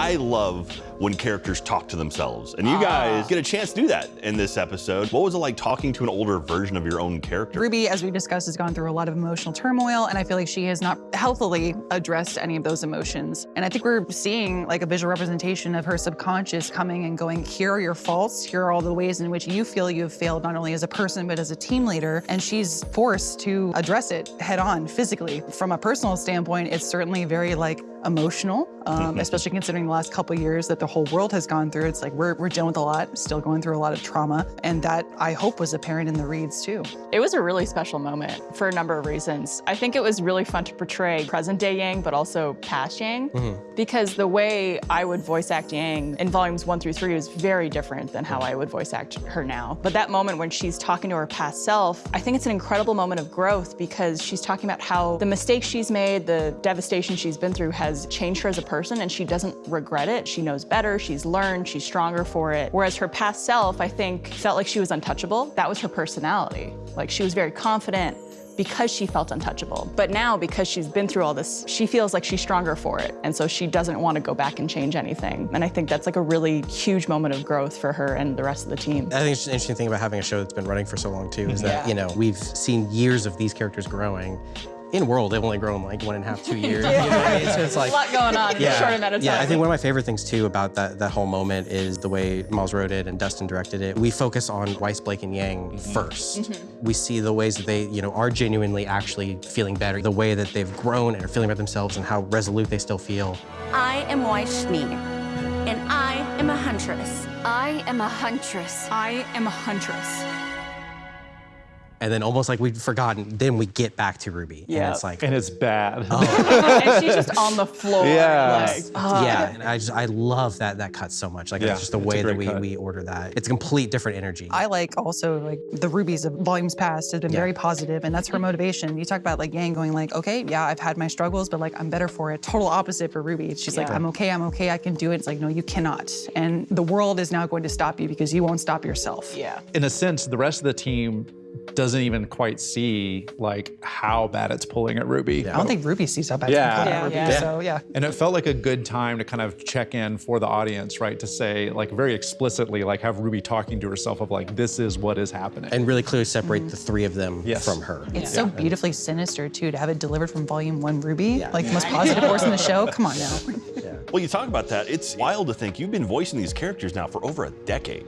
I love when characters talk to themselves. And you guys get a chance to do that in this episode. What was it like talking to an older version of your own character? Ruby, as we discussed, has gone through a lot of emotional turmoil, and I feel like she has not healthily addressed any of those emotions. And I think we're seeing like a visual representation of her subconscious coming and going, here are your faults, here are all the ways in which you feel you have failed, not only as a person, but as a team leader. And she's forced to address it head on physically. From a personal standpoint, it's certainly very like emotional, um, especially considering the last couple years that the whole world has gone through. It's like we're, we're dealing with a lot, still going through a lot of trauma. And that I hope was apparent in the reads too. It was a really special moment for a number of reasons. I think it was really fun to portray present day Yang, but also past Yang, mm-hmm. because the way I would voice act Yang in volumes one through three was very different than how mm. I would voice act her now. But that moment when she's talking to her past self, I think it's an incredible moment of growth because she's talking about how the mistakes she's made, the devastation she's been through has changed her as a person and she doesn't regret it. She knows better, she's learned, she's stronger for it. Whereas her past self, I think, felt like she was untouchable. That was her personality. Like she was very confident, because she felt untouchable. But now, because she's been through all this, she feels like she's stronger for it. And so she doesn't want to go back and change anything. And I think that's like a really huge moment of growth for her and the rest of the team. I think it's an interesting thing about having a show that's been running for so long too is that you know we've seen years of these characters growing. In world, they've only grown like one and a half, two years. you know what I mean? So it's like a lot going on in a short amount of time. Yeah, I think one of my favorite things too about that that whole moment is the way Miles wrote it and Dustin directed it. We focus on Weiss, Blake, and Yang mm-hmm. 1st mm-hmm. We see the ways that they, you know, are genuinely actually feeling better, the way that they've grown and are feeling about themselves and how resolute they still feel. I am Weiss Schnee, and I am a huntress. I am a huntress. I am a huntress. And then almost like we'd forgotten, then we get back to Ruby. Yeah. And it's like, And it's bad. Oh. and she's just on the floor. Yeah. Like, yeah, and I just I love that that cut so much. Like Yeah, it's just the it's way that we, cut. we order that. It's a complete different energy. I like also like the rubies of volumes past has been Yeah. very positive and that's her motivation. You talk about like Yang going like, okay, yeah, I've had my struggles, but like I'm better for it. Total opposite for Ruby. She's like, I'm okay, I'm okay, I can do it. It's like, no, you cannot. And the world is now going to stop you because you won't stop yourself. yeah. in a sense, the rest of the team doesn't even quite see like how bad it's pulling at Ruby. I don't think Ruby sees how bad Yeah. it's been Yeah, Ruby. yeah. So yeah. And it felt like a good time to kind of check in for the audience, right? To say like very explicitly, like have Ruby talking to herself of like, this is what is happening. and really clearly separate the three of them Yes. from her. It's so beautifully sinister too to have it delivered from volume one Ruby, like the most positive force in the show. Come on now. Well, you talk about that. It's wild to think you've been voicing these characters now for over a decade.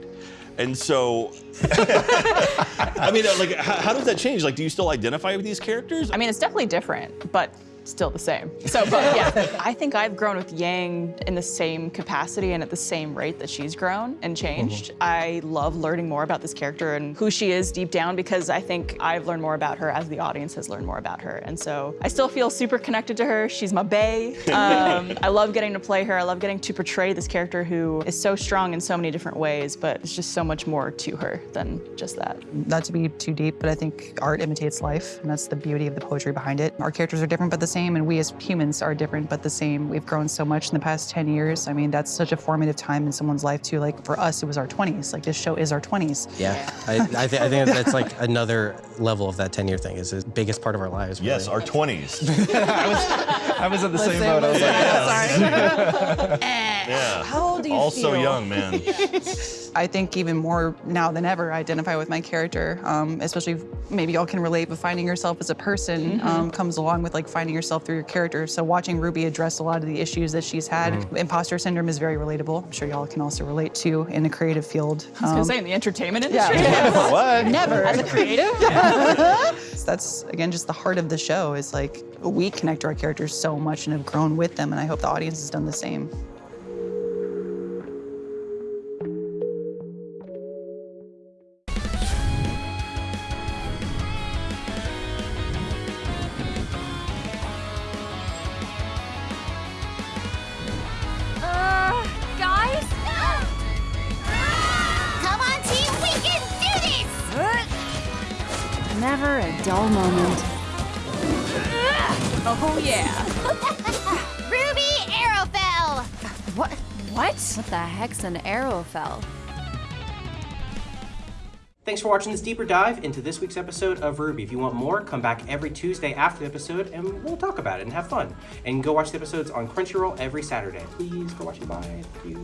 And so, I mean, like, how, how does that change? Like, do you still identify with these characters? I mean, it's definitely different, but still the same. So, but yeah, I think I've grown with Yang in the same capacity and at the same rate that she's grown and changed. I love learning more about this character and who she is deep down because I think I've learned more about her as the audience has learned more about her. And so I still feel super connected to her. She's my bae. Um, I love getting to play her. I love getting to portray this character who is so strong in so many different ways, but it's just so much more to her than just that. Not to be too deep, but I think art imitates life, and that's the beauty of the poetry behind it. Our characters are different but the same, and we as humans are different but the same. We've grown so much in the past 10 years. I mean, that's such a formative time in someone's life too. Like for us, it was our 20s. Like this show is our 20s. Yeah, I, I, th- I think that's like another level of that 10 year thing. Is the biggest part of our lives. yes, really. our 20s. I was in the same boat. I was like, Yeah. sorry How old do you Also feel? young, man. I think even more now than ever, I identify with my character, um, especially if maybe y'all can relate, but finding yourself as a person um, comes along with like finding yourself through your character. So watching Ruby address a lot of the issues that she's had, imposter syndrome is very relatable. I'm sure y'all can also relate to in the creative field. I was gonna Um, say in the entertainment industry. Yeah. what? Never. As a creative? That's again just the heart of the show is like we connect to our characters so much and have grown with them, and I hope the audience has done the same. Uh, guys? Come on, team, we can do this! Never a dull moment. Oh yeah. RWBY Arrowfell! What? What? What the heck's an Arrowfell? Thanks for watching this deeper dive into this week's episode of RWBY. If you want more, come back every Tuesday after the episode and we'll talk about it and have fun. And go watch the episodes on Crunchyroll every Saturday. Please go watch it. Bye. Thank you.